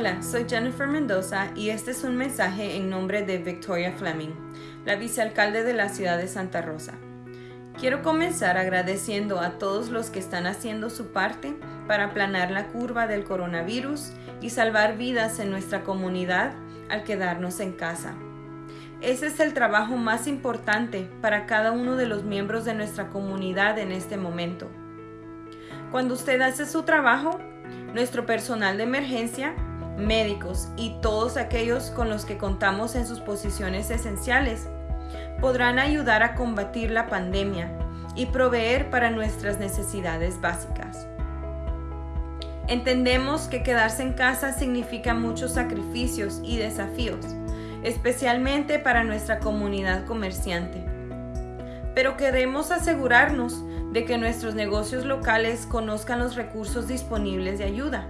Hola, soy Jennifer Mendoza y este es un mensaje en nombre de Victoria Fleming, la vicealcalde de la ciudad de Santa Rosa. Quiero comenzar agradeciendo a todos los que están haciendo su parte para aplanar la curva del coronavirus y salvar vidas en nuestra comunidad al quedarnos en casa. Ese es el trabajo más importante para cada uno de los miembros de nuestra comunidad en este momento. Cuando usted hace su trabajo, nuestro personal de emergencia, médicos y todos aquellos con los que contamos en sus posiciones esenciales podrán ayudar a combatir la pandemia y proveer para nuestras necesidades básicas. Entendemos que quedarse en casa significa muchos sacrificios y desafíos, especialmente para nuestra comunidad comerciante. Pero queremos asegurarnos de que nuestros negocios locales conozcan los recursos disponibles de ayuda.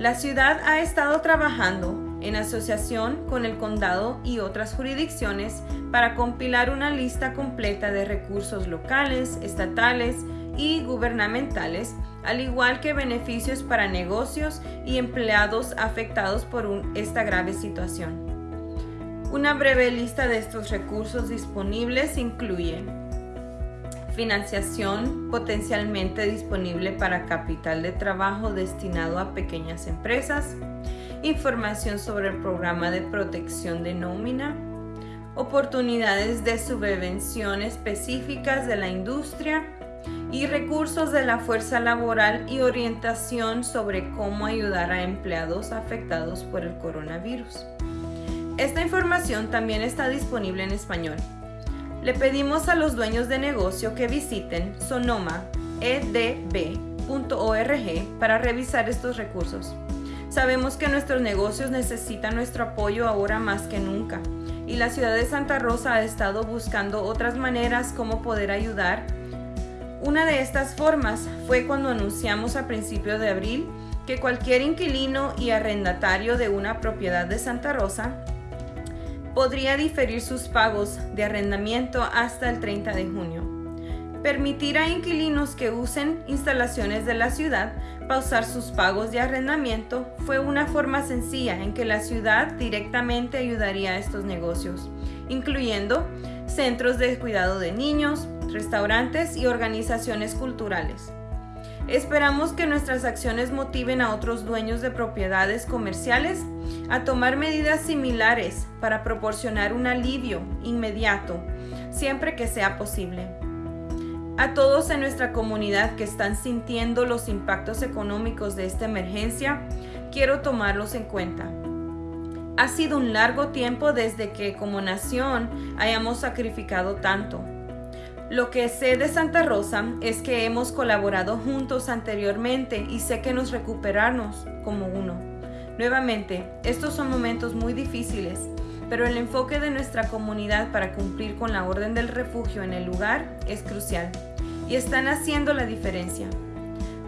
La ciudad ha estado trabajando en asociación con el condado y otras jurisdicciones para compilar una lista completa de recursos locales, estatales y gubernamentales, al igual que beneficios para negocios y empleados afectados por esta grave situación. Una breve lista de estos recursos disponibles incluye financiación potencialmente disponible para capital de trabajo destinado a pequeñas empresas, información sobre el programa de protección de nómina, oportunidades de subvención específicas de la industria y recursos de la fuerza laboral y orientación sobre cómo ayudar a empleados afectados por el coronavirus. Esta información también está disponible en español. Le pedimos a los dueños de negocio que visiten sonomaedb.org para revisar estos recursos. Sabemos que nuestros negocios necesitan nuestro apoyo ahora más que nunca y la ciudad de Santa Rosa ha estado buscando otras maneras como poder ayudar. Una de estas formas fue cuando anunciamos a principios de abril que cualquier inquilino y arrendatario de una propiedad de Santa Rosa podría diferir sus pagos de arrendamiento hasta el 30 de junio permitir a inquilinos que usen instalaciones de la ciudad pausar sus pagos de arrendamiento fue una forma sencilla en que la ciudad directamente ayudaría a estos negocios, incluyendo centros de cuidado de niños, restaurantes y organizaciones culturales. Esperamos que nuestras acciones motiven a otros dueños de propiedades comerciales a tomar medidas similares para proporcionar un alivio inmediato, siempre que sea posible. A todos en nuestra comunidad que están sintiendo los impactos económicos de esta emergencia, quiero tomarlos en cuenta. Ha sido un largo tiempo desde que como nación hayamos sacrificado tanto. Lo que sé de Santa Rosa es que hemos colaborado juntos anteriormente y sé que nos recuperarnos como uno. Nuevamente, estos son momentos muy difíciles, pero el enfoque de nuestra comunidad para cumplir con la orden del refugio en el lugar es crucial y están haciendo la diferencia.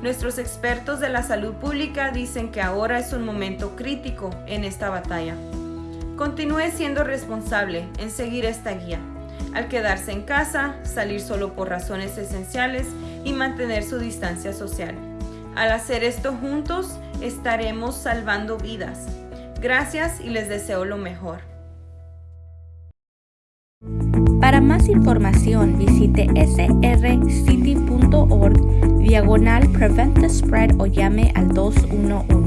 Nuestros expertos de la salud pública dicen que ahora es un momento crítico en esta batalla. Continúe siendo responsable en seguir esta guía, al quedarse en casa, salir solo por razones esenciales y mantener su distancia social. Al hacer esto juntos, estaremos salvando vidas. Gracias y les deseo lo mejor. Para más información visite srcity.org diagonal Prevent the Spread o llame al 211.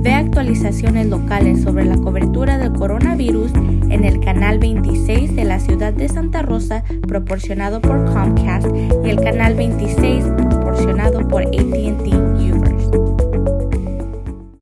Ve actualizaciones locales sobre la cobertura del coronavirus en el canal 26 de la ciudad de Santa Rosa proporcionado por Comcast y el canal 26 proporcionado por ATT.